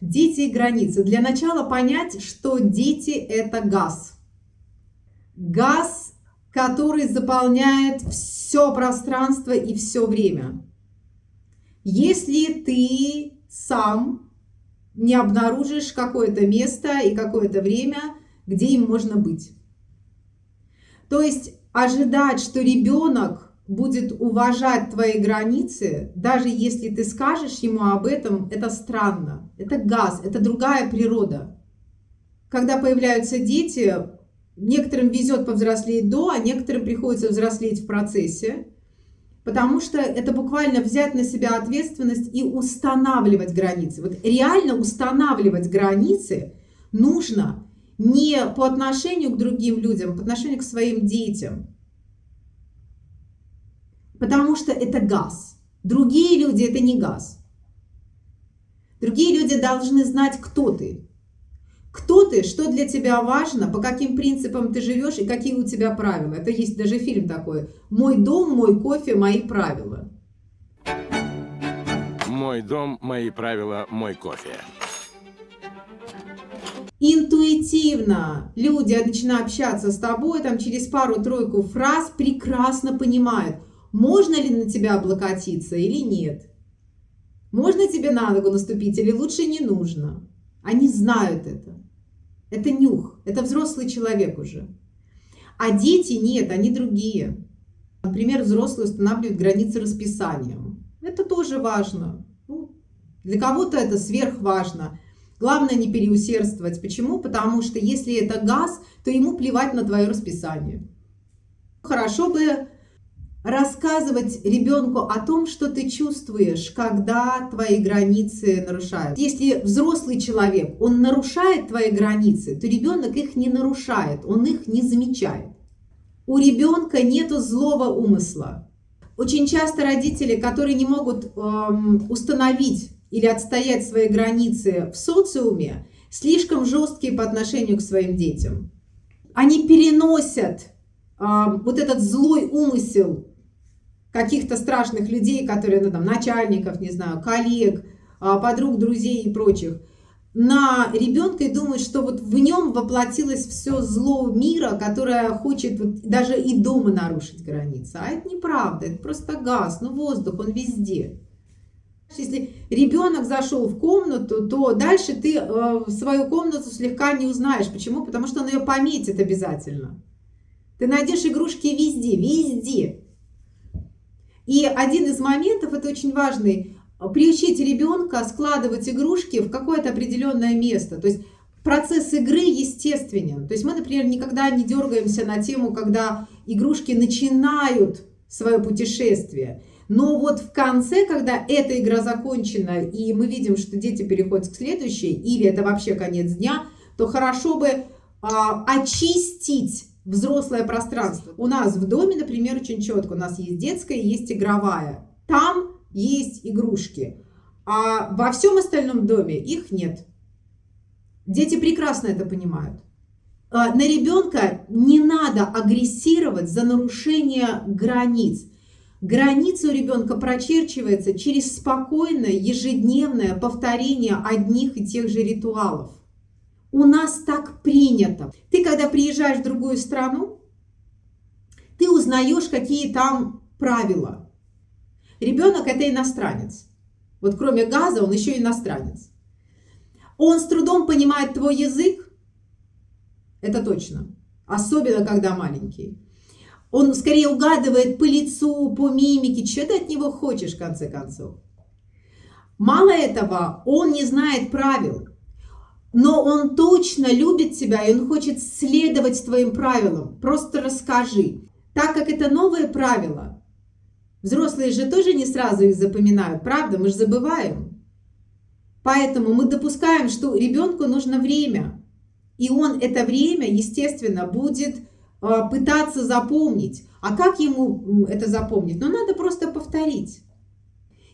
Дети и границы. Для начала понять, что дети – это газ. Газ, который заполняет все пространство и все время. Если ты сам не обнаружишь какое-то место и какое-то время, где им можно быть. То есть ожидать, что ребенок будет уважать твои границы, даже если ты скажешь ему об этом, это странно. Это газ, это другая природа. Когда появляются дети, некоторым везет повзрослеть до, а некоторым приходится взрослеть в процессе. Потому что это буквально взять на себя ответственность и устанавливать границы. Вот реально устанавливать границы нужно не по отношению к другим людям, а по отношению к своим детям. Потому что это газ. Другие люди – это не газ. Другие люди должны знать, кто ты. Кто ты, что для тебя важно, по каким принципам ты живешь и какие у тебя правила. Это есть даже фильм такой «Мой дом, мой кофе, мои правила». Мой дом, мои правила, мой кофе. Интуитивно люди, начиная общаться с тобой, там через пару-тройку фраз прекрасно понимают, можно ли на тебя облокотиться или нет. Можно тебе на ногу наступить или лучше не нужно. Они знают это. Это нюх, это взрослый человек уже. А дети нет, они другие. Например, взрослые устанавливают границы расписанием. Это тоже важно. Ну, для кого-то это сверхважно. Главное не переусердствовать. Почему? Потому что если это газ, то ему плевать на твое расписание. Хорошо бы рассказывать ребенку о том, что ты чувствуешь, когда твои границы нарушают. Если взрослый человек, он нарушает твои границы, то ребенок их не нарушает, он их не замечает. У ребенка нету злого умысла. Очень часто родители, которые не могут эм, установить или отстоять свои границы в социуме, слишком жесткие по отношению к своим детям. Они переносят э, вот этот злой умысел каких-то страшных людей, которые, ну, там, начальников, не знаю, коллег, а, подруг, друзей и прочих, на ребенка и думают, что вот в нем воплотилось все зло мира, которое хочет вот даже и дома нарушить границы. А это неправда, это просто газ, ну воздух, он везде. Если ребенок зашел в комнату, то дальше ты э, свою комнату слегка не узнаешь. Почему? Потому что он ее пометит обязательно. Ты найдешь игрушки везде, везде. И один из моментов, это очень важный, приучить ребенка складывать игрушки в какое-то определенное место. То есть процесс игры естественен. То есть мы, например, никогда не дергаемся на тему, когда игрушки начинают свое путешествие. Но вот в конце, когда эта игра закончена, и мы видим, что дети переходят к следующей, или это вообще конец дня, то хорошо бы а, очистить взрослое пространство. У нас в доме, например, очень четко, у нас есть детская, есть игровая. Там есть игрушки, а во всем остальном доме их нет. Дети прекрасно это понимают. А, на ребенка не надо агрессировать за нарушение границ. Граница у ребенка прочерчивается через спокойное ежедневное повторение одних и тех же ритуалов. У нас так принято. Когда приезжаешь в другую страну, ты узнаешь, какие там правила. Ребенок – это иностранец. Вот кроме газа он еще иностранец. Он с трудом понимает твой язык, это точно. Особенно, когда маленький. Он скорее угадывает по лицу, по мимике, что ты от него хочешь, в конце концов. Мало этого, он не знает правил но он точно любит тебя, и он хочет следовать твоим правилам. Просто расскажи. Так как это новые правила, взрослые же тоже не сразу их запоминают, правда? Мы же забываем. Поэтому мы допускаем, что ребенку нужно время. И он это время, естественно, будет а, пытаться запомнить. А как ему это запомнить? Ну, надо просто повторить.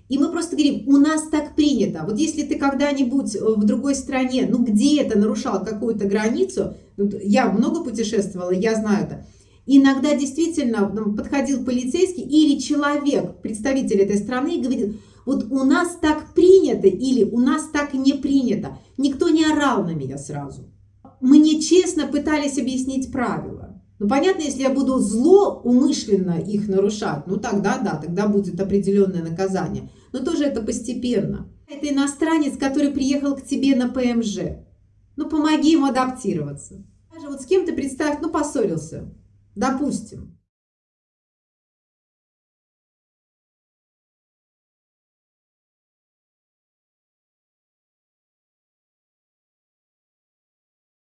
И мы просто говорим, у нас так принято. Вот если ты когда-нибудь э, в другой стране, ну где-то нарушал какую-то границу, я много путешествовала, я знаю это, иногда действительно подходил полицейский или человек, представитель этой страны, и говорит, Вот у нас так принято или у нас так не принято. Никто не орал на меня сразу. Мне честно пытались объяснить правила. Ну, понятно, если я буду зло умышленно их нарушать, ну, тогда да, тогда будет определенное наказание. Но тоже это постепенно. Это иностранец, который приехал к тебе на ПМЖ. Ну, помоги ему адаптироваться. Даже вот с кем то представь, ну, поссорился. Допустим.